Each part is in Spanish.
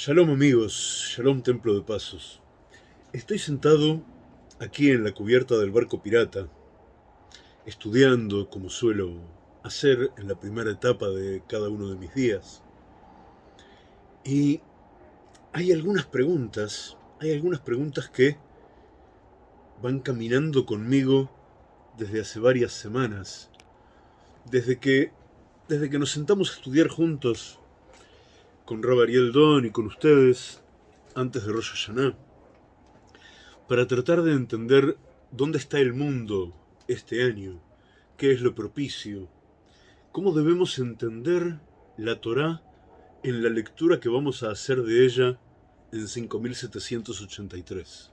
Shalom amigos, Shalom Templo de Pasos. Estoy sentado aquí en la cubierta del barco pirata, estudiando como suelo hacer en la primera etapa de cada uno de mis días. Y hay algunas preguntas, hay algunas preguntas que van caminando conmigo desde hace varias semanas, desde que, desde que nos sentamos a estudiar juntos con Rob Ariel Don y con ustedes antes de Rosh Hashanah, para tratar de entender dónde está el mundo este año, qué es lo propicio, cómo debemos entender la Torá en la lectura que vamos a hacer de ella en 5783.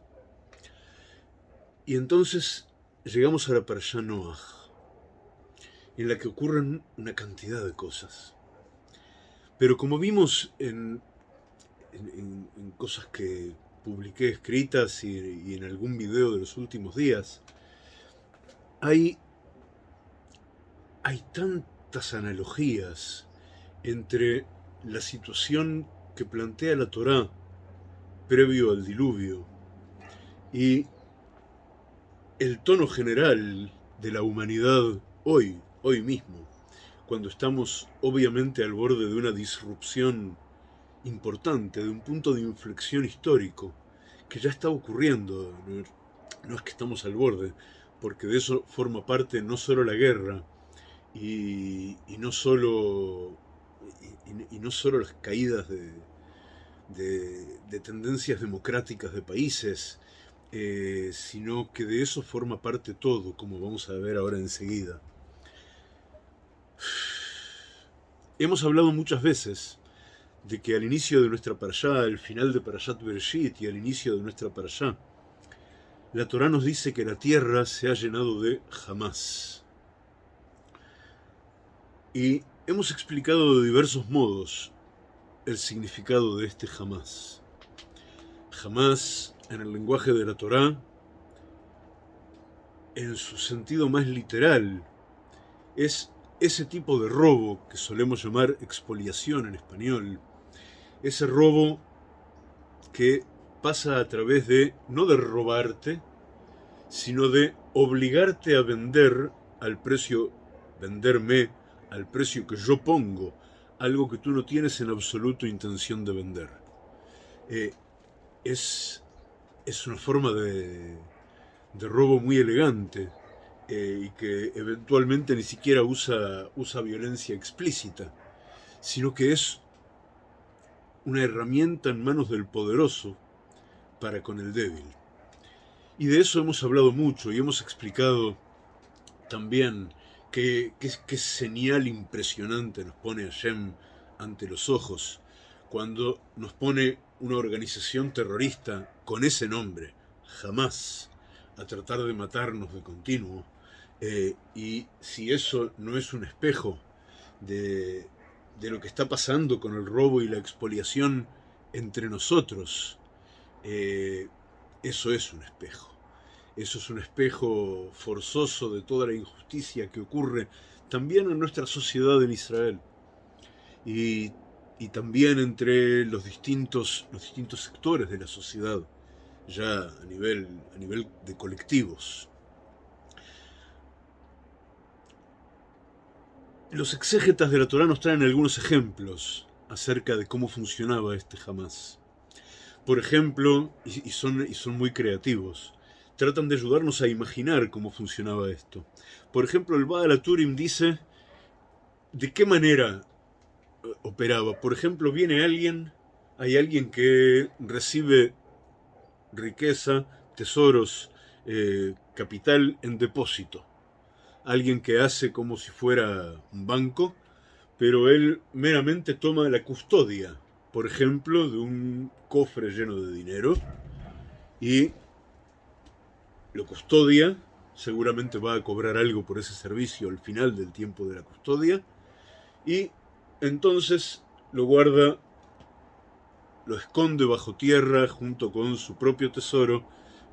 Y entonces llegamos a la Parashá Noach, en la que ocurren una cantidad de cosas. Pero como vimos en, cosas que publiqué escritas y, en algún video de los últimos días, hay, hay tantas analogías entre la situación que plantea la Torá previo al diluvio y el tono general de la humanidad hoy, hoy mismo cuando estamos obviamente al borde de una disrupción importante, de un punto de inflexión histórico, que ya está ocurriendo, no es que estamos al borde, porque de eso forma parte no solo la guerra, y, no, solo, y, no solo las caídas de, de, tendencias democráticas de países, eh, sino que de eso forma parte todo, como vamos a ver ahora enseguida. Hemos hablado muchas veces de que al inicio de nuestra parashá, al final de Parashat Bereshit y al inicio de nuestra parashá, la Torá nos dice que la tierra se ha llenado de jamás. Y hemos explicado de diversos modos el significado de este jamás. Jamás, en el lenguaje de la Torá, en su sentido más literal, es ese tipo de robo que solemos llamar expoliación en español, ese robo que pasa a través de, no de robarte, sino de obligarte a vender al precio, venderme al precio que yo pongo, algo que tú no tienes en absoluto intención de vender. Eh, es, es una forma de, de robo muy elegante, eh, y que eventualmente ni siquiera usa, usa violencia explícita, sino que es una herramienta en manos del poderoso para con el débil. Y de eso hemos hablado mucho y hemos explicado también qué, qué, señal impresionante nos pone Hashem ante los ojos cuando nos pone una organización terrorista con ese nombre, jamás, a tratar de matarnos de continuo, eh, y si eso no es un espejo de, lo que está pasando con el robo y la expoliación entre nosotros, eh, eso es un espejo. Eso es un espejo forzoso de toda la injusticia que ocurre también en nuestra sociedad en Israel. Y, también entre los distintos, los distintos sectores de la sociedad, ya a nivel, a nivel de colectivos. Los exégetas de la Torá nos traen algunos ejemplos acerca de cómo funcionaba este jamás. Por ejemplo, y son, muy creativos, tratan de ayudarnos a imaginar cómo funcionaba esto. Por ejemplo, el Baal Turim dice de qué manera eh, operaba. Por ejemplo, viene alguien, hay alguien que recibe riqueza, tesoros, eh, capital en depósito alguien que hace como si fuera un banco, pero él meramente toma la custodia, por ejemplo, de un cofre lleno de dinero y lo custodia, seguramente va a cobrar algo por ese servicio al final del tiempo de la custodia, y entonces lo guarda, lo esconde bajo tierra junto con su propio tesoro,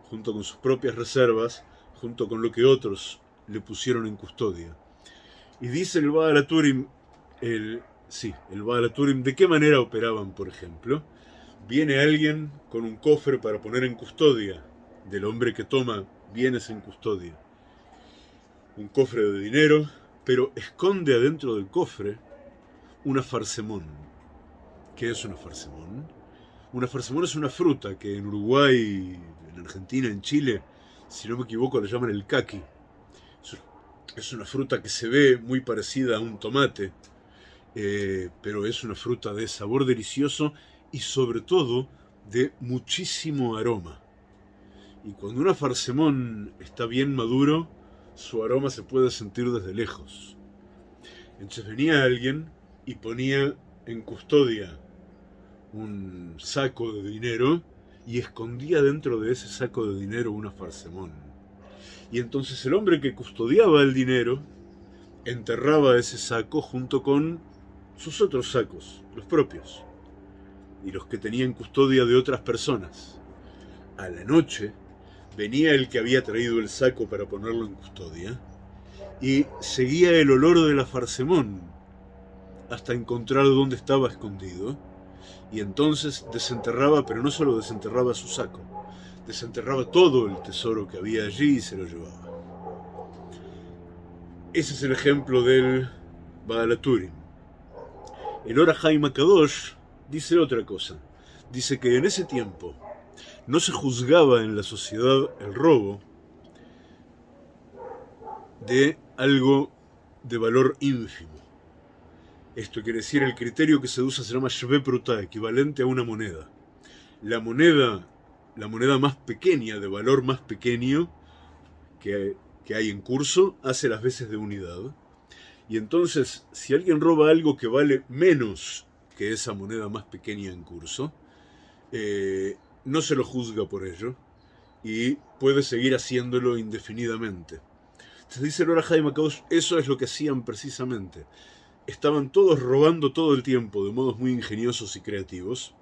junto con sus propias reservas, junto con lo que otros le pusieron en custodia. Y dice el Baal el, sí, el Baal ¿de qué manera operaban, por ejemplo? viene alguien con un cofre para poner en custodia del hombre que toma bienes en custodia. Un cofre de dinero, pero esconde adentro del cofre una farsemón. ¿Qué es una farsemón? Una farsemón es una fruta que en Uruguay, en Argentina, en Chile, si no me equivoco, le llaman el caqui. Es una fruta que se ve muy parecida a un tomate, eh, pero es una fruta de sabor delicioso y sobre todo de muchísimo aroma. Y cuando una farsemón está bien maduro, su aroma se puede sentir desde lejos. Entonces venía alguien y ponía en custodia un saco de dinero y escondía dentro de ese saco de dinero una farsemón. Y entonces el hombre que custodiaba el dinero enterraba ese saco junto con sus otros sacos, los propios, y los que tenían custodia de otras personas. A la noche venía el que había traído el saco para ponerlo en custodia y seguía el olor de la farsemón hasta encontrar dónde estaba escondido y entonces desenterraba, pero no solo desenterraba su saco, desenterraba todo el tesoro que había allí y se lo llevaba. Ese es el ejemplo del Baalaturim. El Ora Jaime Kadosh dice otra cosa. Dice que en ese tiempo no se juzgaba en la sociedad el robo de algo de valor ínfimo. Esto quiere decir el criterio que se usa se llama Shve Pruta, equivalente a una moneda. La moneda, la moneda más pequeña, de valor más pequeño que, que hay en curso, hace las veces de unidad. Y entonces, si alguien roba algo que vale menos que esa moneda más pequeña en curso, eh, no se lo juzga por ello y puede seguir haciéndolo indefinidamente. Se dice Lora Jaime eso es lo que hacían precisamente. Estaban todos robando todo el tiempo de modos muy ingeniosos y creativos,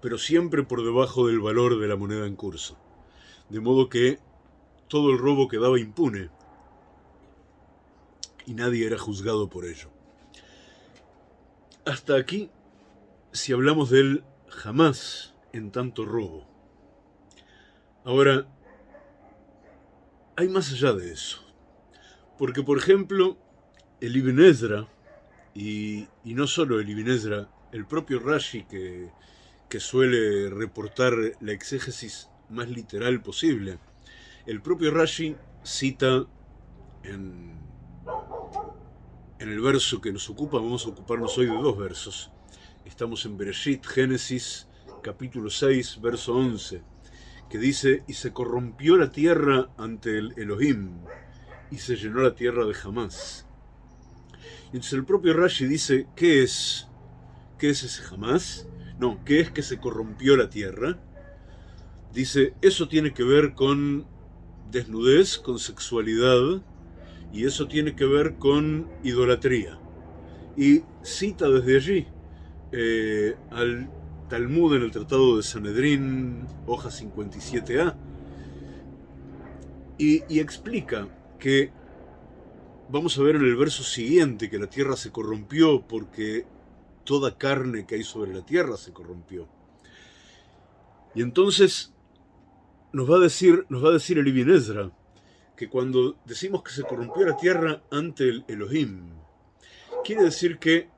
pero siempre por debajo del valor de la moneda en curso. De modo que todo el robo quedaba impune y nadie era juzgado por ello. Hasta aquí, si hablamos del jamás en tanto robo. Ahora, hay más allá de eso. Porque, por ejemplo, el Ibn Ezra, y, no solo el Ibn Ezra, el propio Rashi que, que suele reportar la exégesis más literal posible, el propio Rashi cita en el verso que nos ocupa, vamos a ocuparnos hoy de dos versos. Estamos en Bereshit, Génesis, capítulo 6, verso 11, que dice, y se corrompió la tierra ante el Elohim, y se llenó la tierra de jamás. Entonces el propio Rashi dice, ¿qué es? ¿Qué es ese jamás? No, ¿qué es que se corrompió la tierra? Dice, eso tiene que ver con desnudez, con sexualidad, y eso tiene que ver con idolatría. Y cita desde allí eh, al Talmud en el Tratado de Sanedrín, hoja 57a, y, y explica que, vamos a ver en el verso siguiente, que la tierra se corrompió porque toda carne que hay sobre la tierra se corrompió. Y entonces nos va a decir, nos va a decir el Ibn Ezra, que cuando decimos que se corrompió la tierra ante el Elohim, quiere decir que,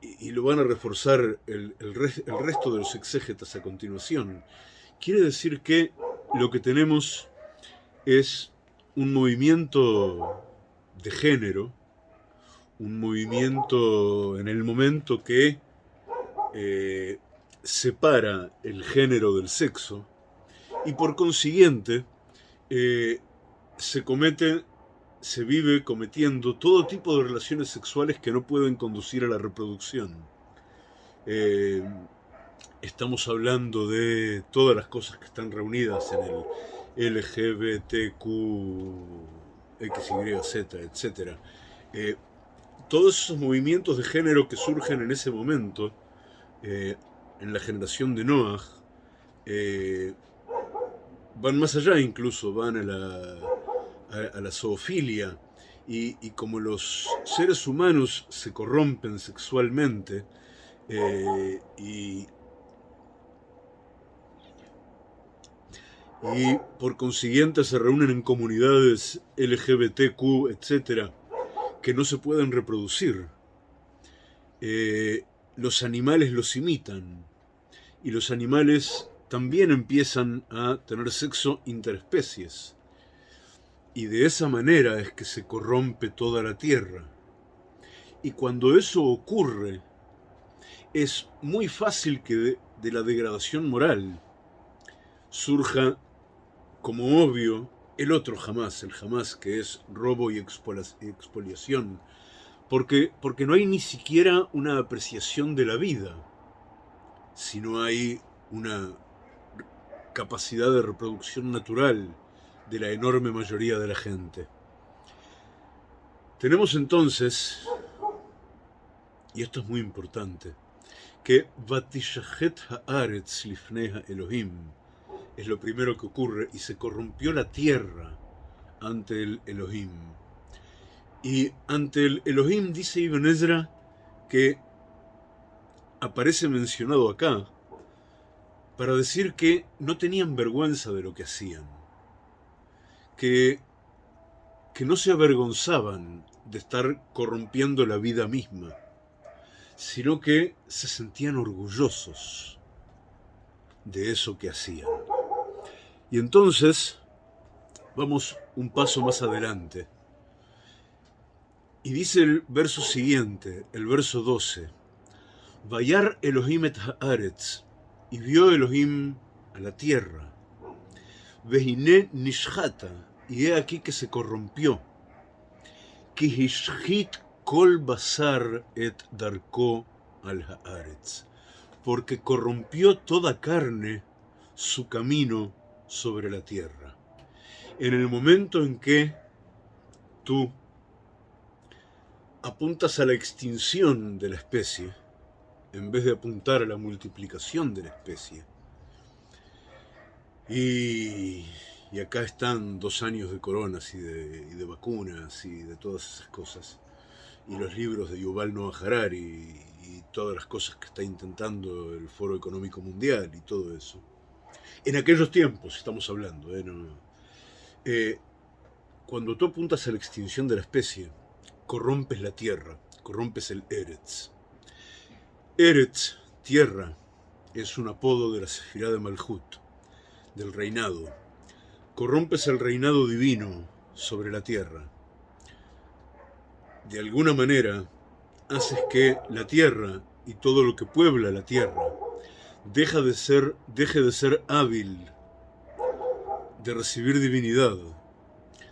y, lo van a reforzar el, el resto de los exégetas a continuación, quiere decir que lo que tenemos es un movimiento de género, un movimiento en el momento que eh, separa el género del sexo y por consiguiente eh, se comete, se vive cometiendo todo tipo de relaciones sexuales que no pueden conducir a la reproducción. Eh, estamos hablando de todas las cosas que están reunidas en el LGBTQ, XYZ, etc. todos esos movimientos de género que surgen en ese momento, en la generación de Noah, van más allá incluso, van a la, a, la zoofilia. Y, como los seres humanos se corrompen sexualmente, Eh, y, y por consiguiente se reúnen en comunidades LGBTQ, etcétera, que no se pueden reproducir. Eh, los animales los imitan y los animales también empiezan a tener sexo interespecies. Y de esa manera es que se corrompe toda la tierra. Y cuando eso ocurre, es muy fácil que de, de la degradación moral surja como obvio el otro jamás, el jamás que es robo y expoliación, porque, porque no hay ni siquiera una apreciación de la vida, sino hay una capacidad de reproducción natural de la enorme mayoría de la gente. Tenemos entonces, y esto es muy importante, que Vatishahet Haaretz Lifneha Elohim es lo primero que ocurre y se corrompió la tierra ante el Elohim. Y ante el Elohim dice Ibn Ezra que aparece mencionado acá para decir que no tenían vergüenza de lo que hacían, que, que no se avergonzaban de estar corrompiendo la vida misma, sino que se sentían orgullosos de eso que hacían. Y entonces, vamos un paso más adelante. Y dice el verso siguiente, el verso 12, Vayar Elohim et haaretz, y vio Elohim a la tierra, Vehine nishata, y he aquí que se corrompió, Kihishhit kol basar et darko al haaretz, porque corrompió toda carne su camino sobre la tierra. En el momento en que tú apuntas a la extinción de la especie, en vez de apuntar a la multiplicación de la especie. Y, acá están dos años de coronas y de, vacunas y de todas esas cosas. Y los libros de Yuval Noah Harari y, y todas las cosas que está intentando el Foro Económico Mundial y todo eso. En aquellos tiempos estamos hablando. ¿eh? ¿eh? cuando tú apuntas a la extinción de la especie, corrompes la tierra, corrompes el Eretz. Eretz, tierra, es un apodo de la Sefirá de Malhut, del reinado. Corrompes el reinado divino sobre la tierra. De alguna manera, haces que la tierra y todo lo que puebla la tierra deja de ser, deje de ser hábil de recibir divinidad,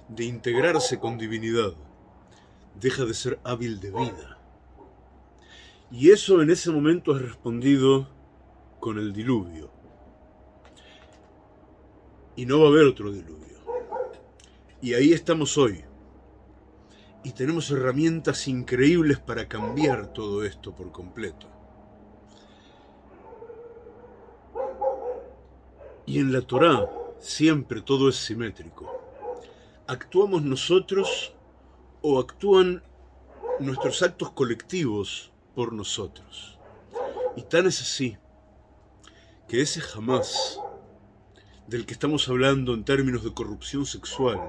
de integrarse con divinidad, deja de ser hábil de vida. Y eso en ese momento es respondido con el diluvio. Y no va a haber otro diluvio. Y ahí estamos hoy. Y tenemos herramientas increíbles para cambiar todo esto por completo. Y en la Torá siempre todo es simétrico. ¿Actuamos nosotros o actúan nuestros actos colectivos por nosotros? Y tan es así que ese jamás del que estamos hablando en términos de corrupción sexual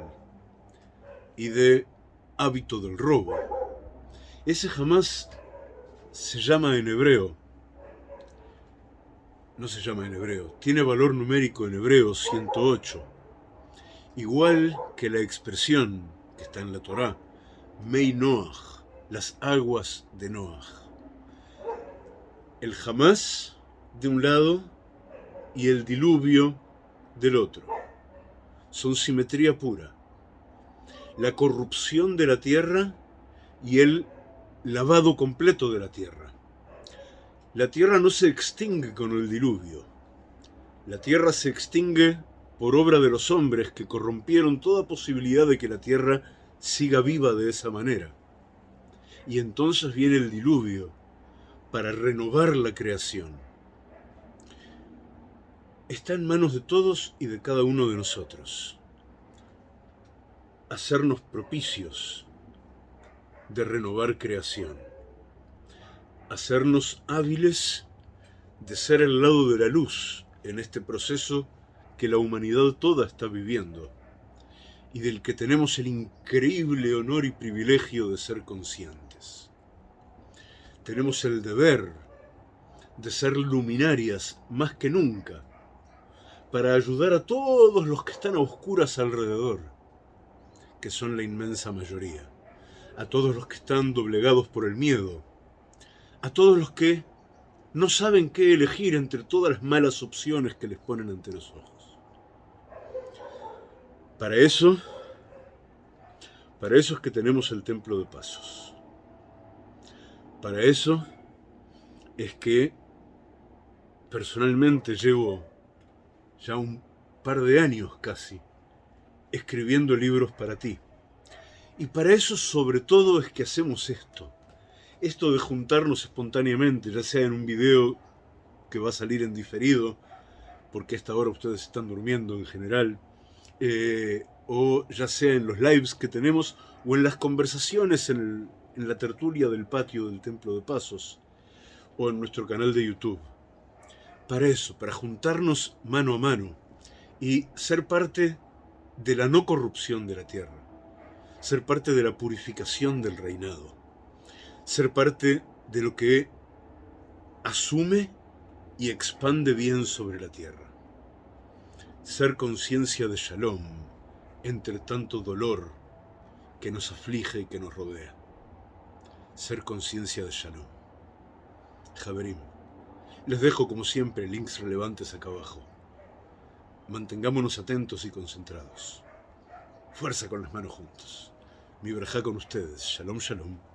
y de hábito del robo, ese jamás se llama en hebreo no se llama en hebreo, tiene valor numérico en hebreo 108, igual que la expresión que está en la Torá, Mei Noach, las aguas de Noach. El jamás de un lado y el diluvio del otro. Son simetría pura. La corrupción de la tierra y el lavado completo de la tierra. La tierra no se extingue con el diluvio. La tierra se extingue por obra de los hombres que corrompieron toda posibilidad de que la tierra siga viva de esa manera. Y entonces viene el diluvio para renovar la creación. Está en manos de todos y de cada uno de nosotros. Hacernos propicios de renovar creación hacernos hábiles de ser el lado de la luz en este proceso que la humanidad toda está viviendo y del que tenemos el increíble honor y privilegio de ser conscientes. Tenemos el deber de ser luminarias más que nunca para ayudar a todos los que están a oscuras alrededor, que son la inmensa mayoría, a todos los que están doblegados por el miedo, a todos los que no saben qué elegir entre todas las malas opciones que les ponen ante los ojos. Para eso, para eso es que tenemos el Templo de Pasos. Para eso es que personalmente llevo ya un par de años casi escribiendo libros para ti. Y para eso sobre todo es que hacemos esto esto de juntarnos espontáneamente, ya sea en un video que va a salir en diferido, porque a esta hora ustedes están durmiendo en general, eh, o ya sea en los lives que tenemos, o en las conversaciones en la tertulia del patio del Templo de Pasos, o en nuestro canal de YouTube. Para eso, para juntarnos mano a mano y ser parte de la no corrupción de la tierra, ser parte de la purificación del reinado ser parte de lo que asume y expande bien sobre la tierra. Ser conciencia de Shalom entre tanto dolor que nos aflige y que nos rodea. Ser conciencia de Shalom. Javerim, les dejo como siempre links relevantes acá abajo. Mantengámonos atentos y concentrados. Fuerza con las manos juntos. Mi verja con ustedes. Shalom, shalom.